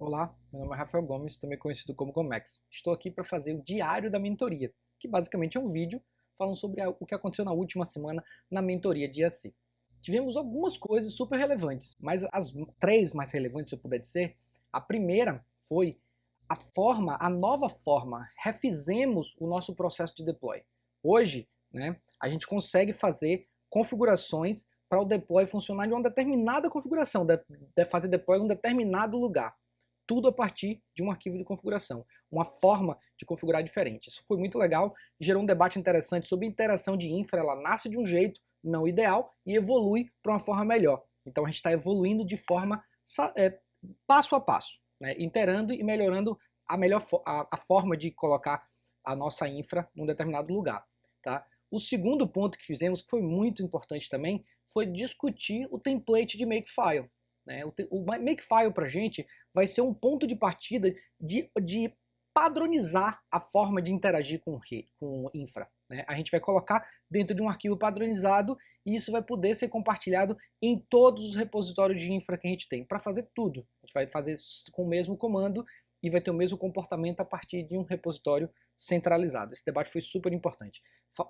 Olá, meu nome é Rafael Gomes, também conhecido como Gomex. Estou aqui para fazer o Diário da Mentoria, que basicamente é um vídeo falando sobre o que aconteceu na última semana na mentoria de IAC. Tivemos algumas coisas super relevantes, mas as três mais relevantes, se eu puder dizer, a primeira foi a forma, a nova forma, refizemos o nosso processo de deploy. Hoje, né, a gente consegue fazer configurações para o deploy funcionar de uma determinada configuração, de, de fazer deploy em um determinado lugar tudo a partir de um arquivo de configuração, uma forma de configurar diferente. Isso foi muito legal, gerou um debate interessante sobre interação de infra, ela nasce de um jeito não ideal e evolui para uma forma melhor. Então a gente está evoluindo de forma é, passo a passo, né, interando e melhorando a, melhor a, a forma de colocar a nossa infra num determinado lugar. Tá? O segundo ponto que fizemos, que foi muito importante também, foi discutir o template de Makefile. Né? O, o Makefile para a gente vai ser um ponto de partida de, de padronizar a forma de interagir com, com infra. Né? A gente vai colocar dentro de um arquivo padronizado e isso vai poder ser compartilhado em todos os repositórios de infra que a gente tem, para fazer tudo. A gente vai fazer com o mesmo comando e vai ter o mesmo comportamento a partir de um repositório centralizado. Esse debate foi super importante.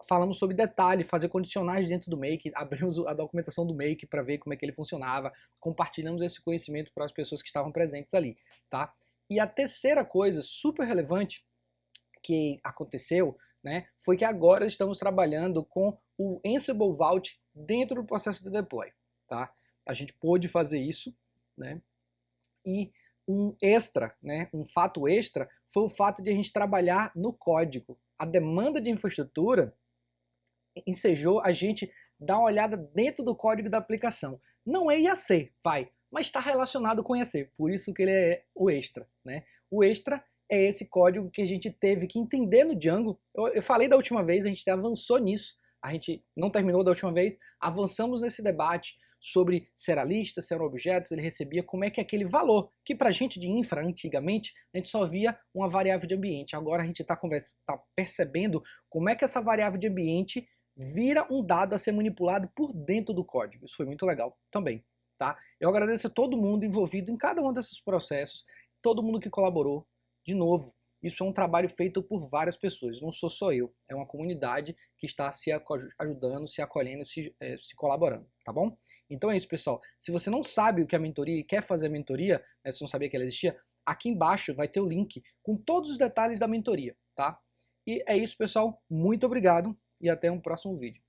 Falamos sobre detalhe, fazer condicionais dentro do Make, abrimos a documentação do Make para ver como é que ele funcionava, compartilhamos esse conhecimento para as pessoas que estavam presentes ali, tá? E a terceira coisa super relevante que aconteceu, né, foi que agora estamos trabalhando com o Ansible Vault dentro do processo de deploy, tá? A gente pôde fazer isso, né? E um extra, né, um fato extra, foi o fato de a gente trabalhar no código. A demanda de infraestrutura ensejou a gente dar uma olhada dentro do código da aplicação. Não é IAC, vai, mas está relacionado com IAC, por isso que ele é o extra. Né? O extra é esse código que a gente teve que entender no Django. Eu, eu falei da última vez, a gente avançou nisso, a gente não terminou da última vez, avançamos nesse debate, sobre se era lista, se eram objetos, ele recebia como é que é aquele valor, que para a gente de infra, antigamente, a gente só via uma variável de ambiente. Agora a gente está tá percebendo como é que essa variável de ambiente vira um dado a ser manipulado por dentro do código. Isso foi muito legal também. Tá? Eu agradeço a todo mundo envolvido em cada um desses processos, todo mundo que colaborou. De novo, isso é um trabalho feito por várias pessoas, não sou só eu, é uma comunidade que está se ajudando, se acolhendo, se, é, se colaborando, tá bom? Então é isso, pessoal. Se você não sabe o que é a mentoria e quer fazer a mentoria, né, se não sabia que ela existia, aqui embaixo vai ter o link com todos os detalhes da mentoria, tá? E é isso, pessoal. Muito obrigado e até um próximo vídeo.